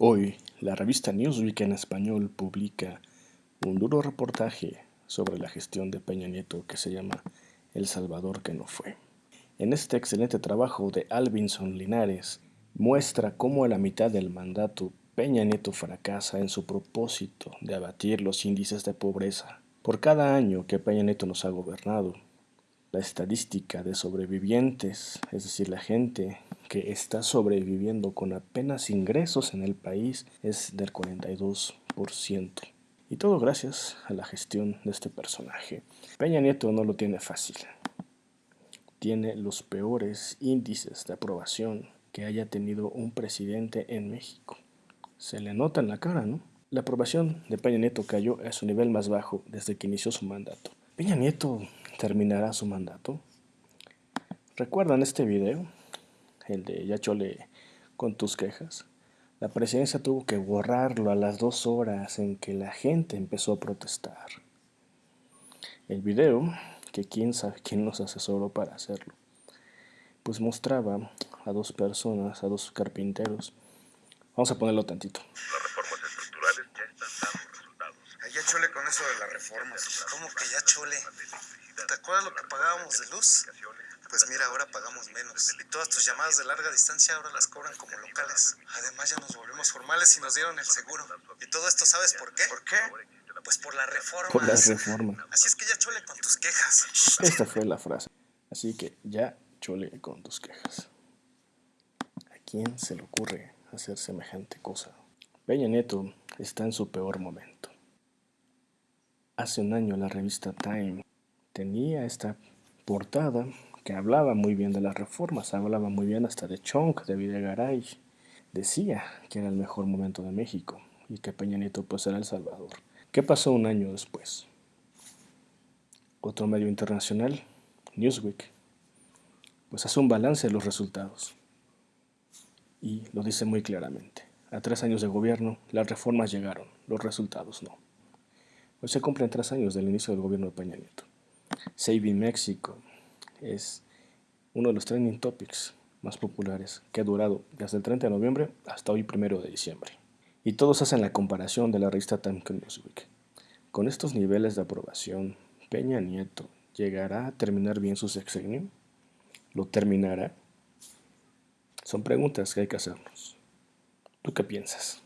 Hoy, la revista Newsweek en español publica un duro reportaje sobre la gestión de Peña Nieto que se llama El Salvador que no fue. En este excelente trabajo de Alvinson Linares, muestra cómo a la mitad del mandato Peña Nieto fracasa en su propósito de abatir los índices de pobreza. Por cada año que Peña Nieto nos ha gobernado, la estadística de sobrevivientes, es decir, la gente que está sobreviviendo con apenas ingresos en el país, es del 42%. Y todo gracias a la gestión de este personaje. Peña Nieto no lo tiene fácil. Tiene los peores índices de aprobación que haya tenido un presidente en México. Se le nota en la cara, ¿no? La aprobación de Peña Nieto cayó a su nivel más bajo desde que inició su mandato. Peña Nieto terminará su mandato. ¿Recuerdan este video? El de Ya chole con tus quejas. La presidencia tuvo que borrarlo a las dos horas en que la gente empezó a protestar. El video, que quién sabe quién nos asesoró para hacerlo, pues mostraba a dos personas, a dos carpinteros. Vamos a ponerlo tantito. Las reformas estructurales ya están dando resultados. Ya chole con eso de las reformas. ¿Cómo que ya chole? ¿Te acuerdas lo que pagábamos de luz? Pues mira, ahora pagamos menos. Y todas tus llamadas de larga distancia ahora las cobran como locales. Además ya nos volvimos formales y nos dieron el seguro. Y todo esto, ¿sabes por qué? ¿Por qué? Pues por la reforma. Por las reformas. Así es que ya chole con tus quejas. Esta fue la frase. Así que ya chole con tus quejas. ¿A quién se le ocurre hacer semejante cosa? Peña Nieto está en su peor momento. Hace un año la revista Time tenía esta portada que hablaba muy bien de las reformas, hablaba muy bien hasta de Chong, de Videgaray. Decía que era el mejor momento de México y que Peña Nieto pues era El Salvador. ¿Qué pasó un año después? Otro medio internacional, Newsweek, pues hace un balance de los resultados y lo dice muy claramente. A tres años de gobierno, las reformas llegaron, los resultados no. Hoy se cumplen tres años del inicio del gobierno de Peña Nieto. Saving Mexico es uno de los trending topics más populares que ha durado desde el 30 de noviembre hasta hoy 1 de diciembre. Y todos hacen la comparación de la revista Time Newsweek. Con estos niveles de aprobación, Peña Nieto llegará a terminar bien su sexenio? ¿Lo terminará? Son preguntas que hay que hacernos. ¿Tú qué piensas?